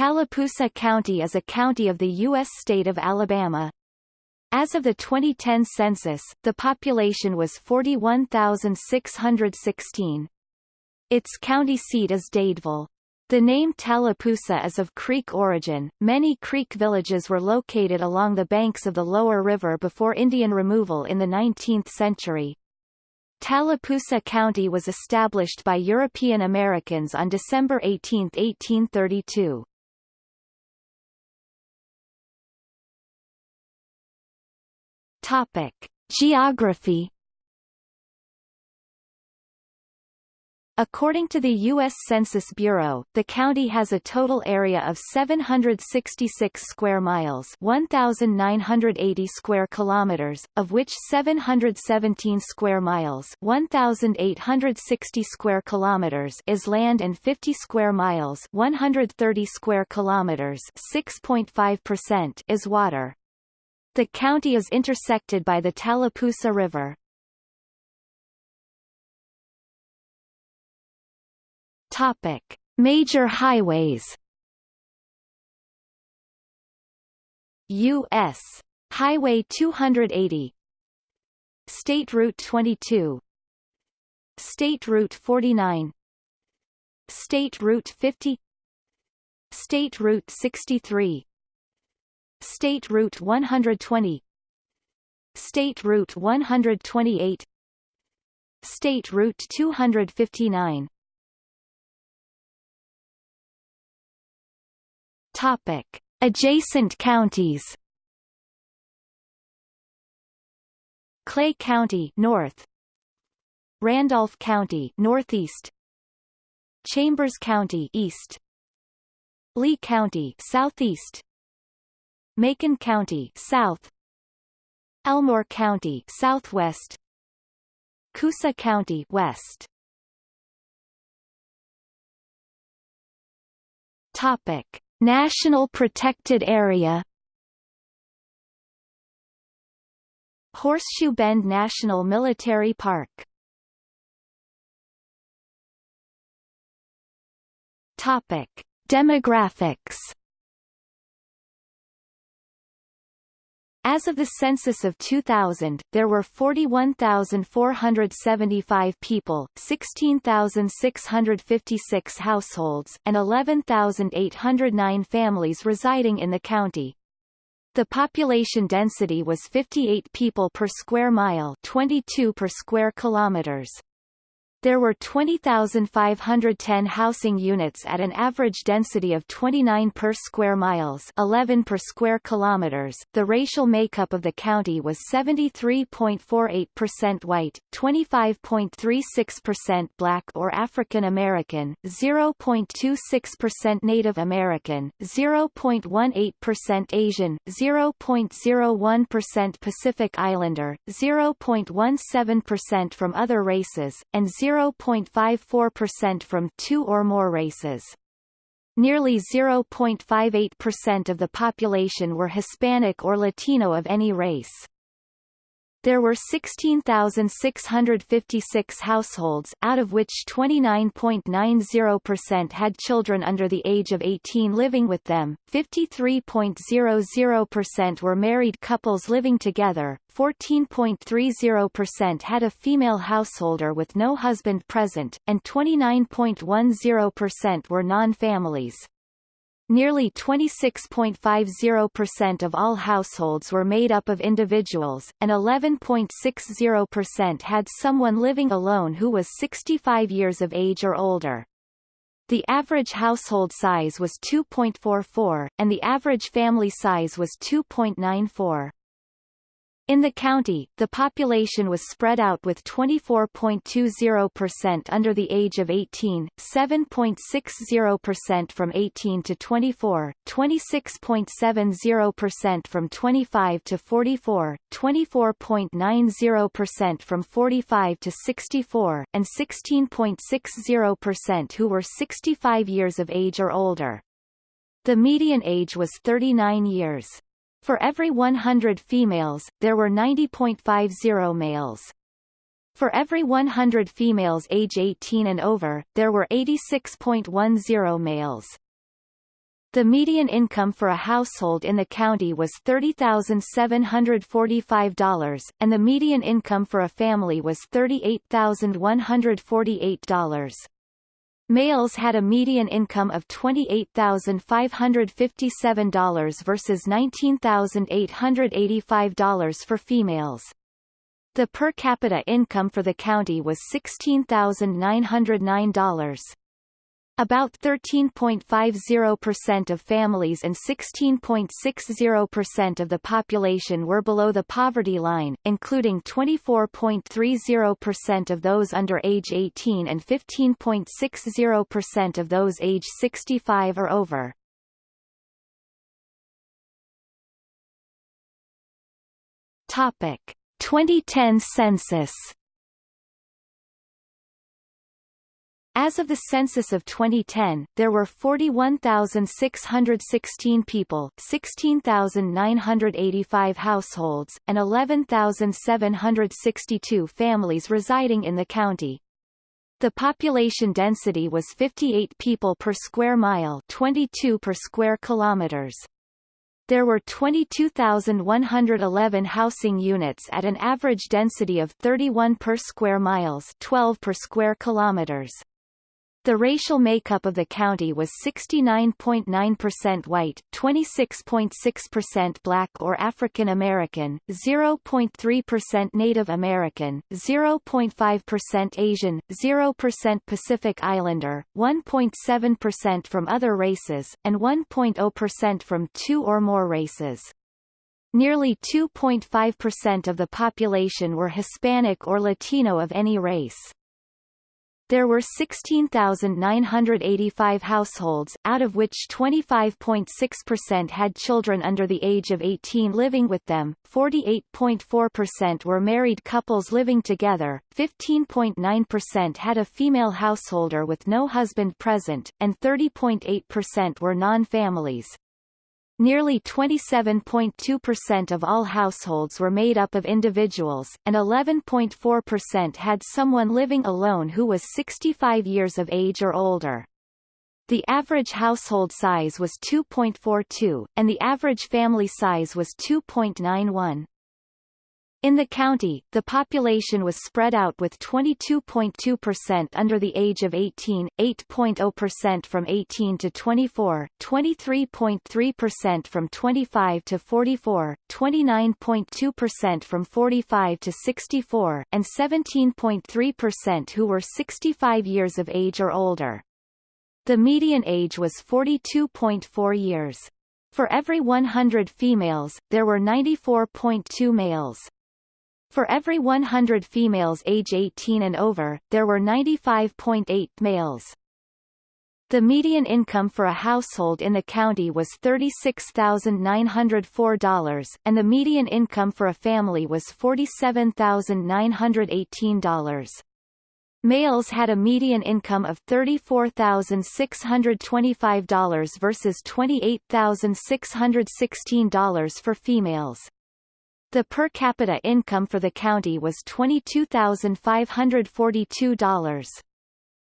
Tallapoosa County is a county of the U.S. state of Alabama. As of the 2010 census, the population was 41,616. Its county seat is Dadeville. The name Tallapoosa is of Creek origin. Many Creek villages were located along the banks of the lower river before Indian removal in the 19th century. Tallapoosa County was established by European Americans on December 18, 1832. Topic: Geography According to the U.S. Census Bureau, the county has a total area of 766 square miles 1,980 square kilometers, of which 717 square miles 1,860 square kilometers is land and 50 square miles 130 square kilometers 6.5% is water. The county is intersected by the Tallapoosa River. Topic: Major highways. U.S. Highway 280 State Route 22 State Route 49 State Route 50 State Route 63 State Route 120 State Route 128 State Route 259 Topic. Adjacent counties. Clay County north. Randolph County northeast. Chambers County east. Lee County southeast Macon County south Elmore County southwest Coosa County west Topic. National Protected Area Horseshoe Bend National Military Park Topic. Demographics As of the census of 2000, there were 41,475 people, 16,656 households, and 11,809 families residing in the county. The population density was 58 people per square mile 22 per square kilometers. There were 20,510 housing units at an average density of 29 per square miles 11 per square kilometers. The racial makeup of the county was 73.48% white, 25.36% black or African American, 0.26% Native American, 0.18% Asian, 0.01% Pacific Islander, 0.17% from other races, and 0 0.54% from two or more races. Nearly 0.58% of the population were Hispanic or Latino of any race. There were 16,656 households, out of which 29.90% had children under the age of 18 living with them, 53.00% were married couples living together, 14.30% had a female householder with no husband present, and 29.10% were non-families. Nearly 26.50% of all households were made up of individuals, and 11.60% had someone living alone who was 65 years of age or older. The average household size was 2.44, and the average family size was 2.94. In the county, the population was spread out with 24.20% under the age of 18, 7.60% from 18 to 24, 26.70% from 25 to 44, 24.90% from 45 to 64, and 16.60% who were 65 years of age or older. The median age was 39 years. For every 100 females, there were 90.50 males. For every 100 females age 18 and over, there were 86.10 males. The median income for a household in the county was $30,745, and the median income for a family was $38,148. Males had a median income of $28,557 versus $19,885 for females. The per capita income for the county was $16,909. About 13.50% of families and 16.60% of the population were below the poverty line, including 24.30% of those under age 18 and 15.60% of those age 65 or over. Topic: 2010 census As of the census of 2010, there were 41,616 people 16,985 households, and 11,762 families residing in the county. The population density was 58 people per square mile 22 per square kilometers. There were 22,111 housing units at an average density of 31 per square miles 12 per square kilometers. The racial makeup of the county was 69.9% white, 26.6% black or African American, 0.3% Native American, 0.5% Asian, 0% Pacific Islander, 1.7% from other races, and 1.0% from two or more races. Nearly 2.5% of the population were Hispanic or Latino of any race. There were 16,985 households, out of which 25.6% had children under the age of 18 living with them, 48.4% were married couples living together, 15.9% had a female householder with no husband present, and 30.8% were non-families. Nearly 27.2% of all households were made up of individuals, and 11.4% had someone living alone who was 65 years of age or older. The average household size was 2.42, and the average family size was 2.91. In the county, the population was spread out with 22.2% under the age of 18, 8.0% from 18 to 24, 23.3% from 25 to 44, 29.2% from 45 to 64, and 17.3% who were 65 years of age or older. The median age was 42.4 years. For every 100 females, there were 94.2 males. For every 100 females age 18 and over, there were 95.8 males. The median income for a household in the county was $36,904, and the median income for a family was $47,918. Males had a median income of $34,625 versus $28,616 for females. The per capita income for the county was $22,542.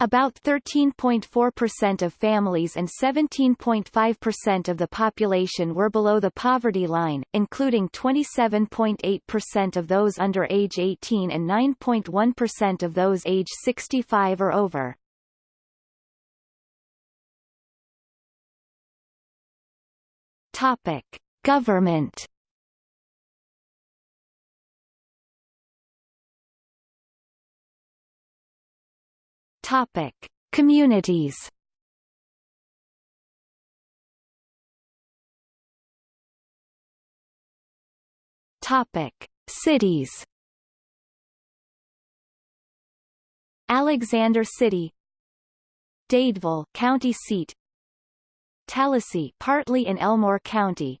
About 13.4% of families and 17.5% of the population were below the poverty line, including 27.8% of those under age 18 and 9.1% of those age 65 or over. Topic: Government Topic: Communities. Topic: Cities. Alexander City, Dadeville, county seat. Tallassee, partly in Elmore County.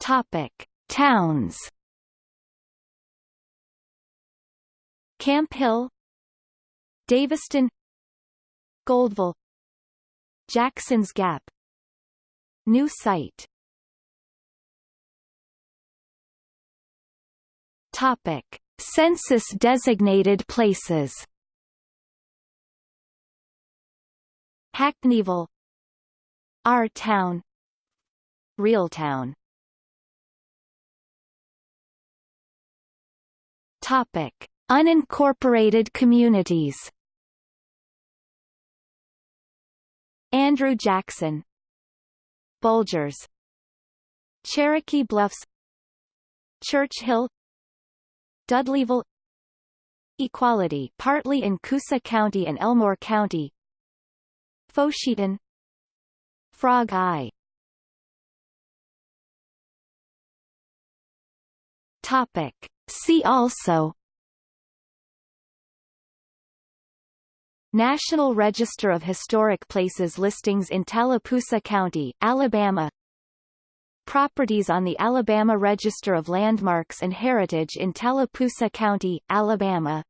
Topic: Towns. Camp Hill Daviston Goldville Jackson's Gap. New site. Topic. Census-designated places. Hackneyville Our Town. Reeltown Topic Unincorporated communities. Andrew Jackson. Bulgers. Cherokee Bluffs. Church Hill. Dudleyville. Equality partly in Coosa County and Elmore County. Foscheton Frog Eye. Topic. See also National Register of Historic Places listings in Tallapoosa County, Alabama. Properties on the Alabama Register of Landmarks and Heritage in Tallapoosa County, Alabama